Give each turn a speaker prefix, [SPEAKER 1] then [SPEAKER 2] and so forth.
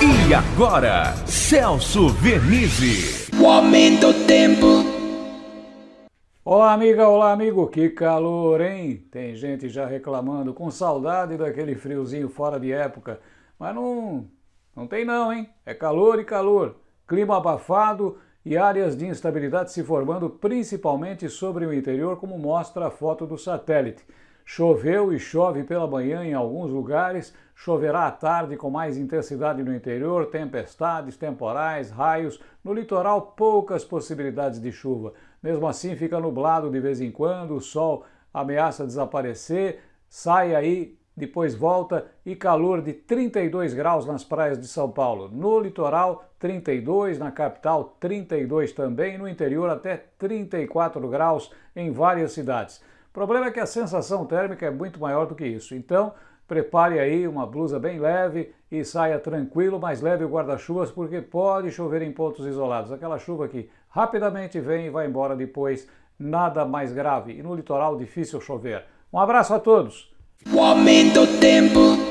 [SPEAKER 1] E agora, Celso Vernizzi.
[SPEAKER 2] O aumento do tempo.
[SPEAKER 3] Olá, amiga, olá, amigo. Que calor, hein? Tem gente já reclamando, com saudade daquele friozinho fora de época. Mas não, não tem não, hein? É calor e calor. Clima abafado e áreas de instabilidade se formando principalmente sobre o interior, como mostra a foto do satélite. Choveu e chove pela manhã em alguns lugares, choverá à tarde com mais intensidade no interior, tempestades, temporais, raios. No litoral, poucas possibilidades de chuva. Mesmo assim, fica nublado de vez em quando, o sol ameaça desaparecer, sai aí, depois volta e calor de 32 graus nas praias de São Paulo. No litoral, 32, na capital, 32 também, no interior, até 34 graus em várias cidades. Problema é que a sensação térmica é muito maior do que isso. Então, prepare aí uma blusa bem leve e saia tranquilo, mais leve o guarda-chuvas, porque pode chover em pontos isolados. Aquela chuva que rapidamente vem e vai embora depois, nada mais grave. E no litoral, difícil chover. Um abraço a todos!
[SPEAKER 2] O aumento do tempo.